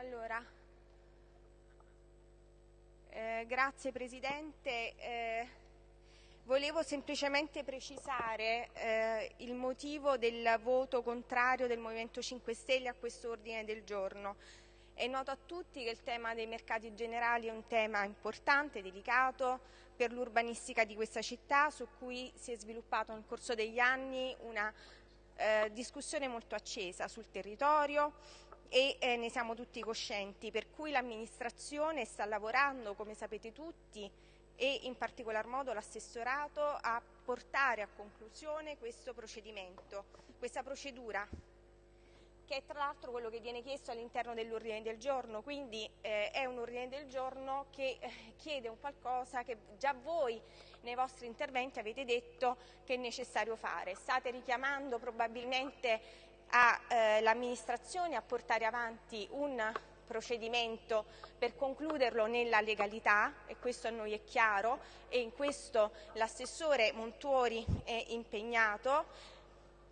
Allora, eh, grazie Presidente. Eh, volevo semplicemente precisare eh, il motivo del voto contrario del Movimento 5 Stelle a questo ordine del giorno. È noto a tutti che il tema dei mercati generali è un tema importante, delicato per l'urbanistica di questa città, su cui si è sviluppato nel corso degli anni una eh, discussione molto accesa sul territorio e eh, ne siamo tutti coscienti, per cui l'amministrazione sta lavorando, come sapete tutti, e in particolar modo l'assessorato a portare a conclusione questo procedimento, questa procedura che è tra l'altro quello che viene chiesto all'interno dell'ordine del giorno, quindi eh, è un ordine del giorno che eh, chiede un qualcosa che già voi nei vostri interventi avete detto che è necessario fare. State richiamando probabilmente all'amministrazione eh, a portare avanti un procedimento per concluderlo nella legalità e questo a noi è chiaro e in questo l'assessore Montuori è impegnato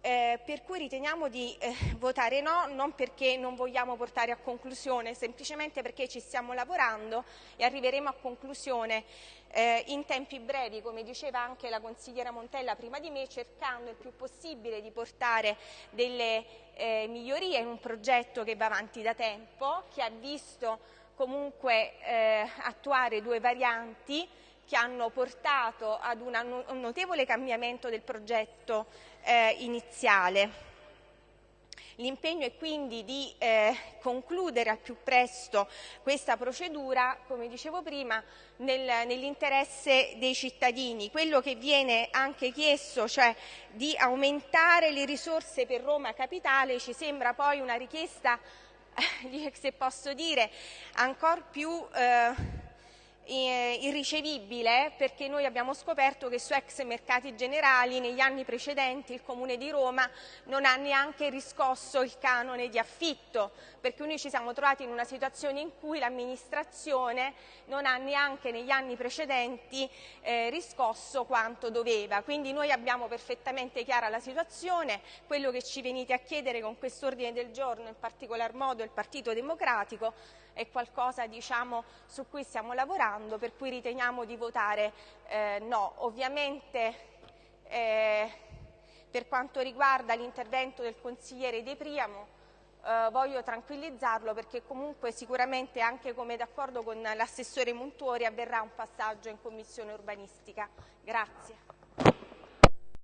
eh, per cui riteniamo di eh, votare no, non perché non vogliamo portare a conclusione, semplicemente perché ci stiamo lavorando e arriveremo a conclusione eh, in tempi brevi, come diceva anche la consigliera Montella prima di me, cercando il più possibile di portare delle eh, migliorie in un progetto che va avanti da tempo, che ha visto comunque eh, attuare due varianti che hanno portato ad un notevole cambiamento del progetto eh, iniziale. L'impegno è quindi di eh, concludere al più presto questa procedura, come dicevo prima, nel, nell'interesse dei cittadini. Quello che viene anche chiesto, cioè di aumentare le risorse per Roma Capitale, ci sembra poi una richiesta, eh, se posso dire, ancora più... Eh, irricevibile perché noi abbiamo scoperto che su ex mercati generali negli anni precedenti il Comune di Roma non ha neanche riscosso il canone di affitto, perché noi ci siamo trovati in una situazione in cui l'amministrazione non ha neanche negli anni precedenti eh, riscosso quanto doveva. Quindi noi abbiamo perfettamente chiara la situazione, quello che ci venite a chiedere con quest'ordine del giorno, in particolar modo il Partito Democratico, è qualcosa diciamo, su cui stiamo lavorando, per cui riteniamo di votare eh, no. Ovviamente eh, per quanto riguarda l'intervento del consigliere De Priamo, eh, voglio tranquillizzarlo perché comunque sicuramente anche come d'accordo con l'assessore Montuori avverrà un passaggio in commissione urbanistica. Grazie.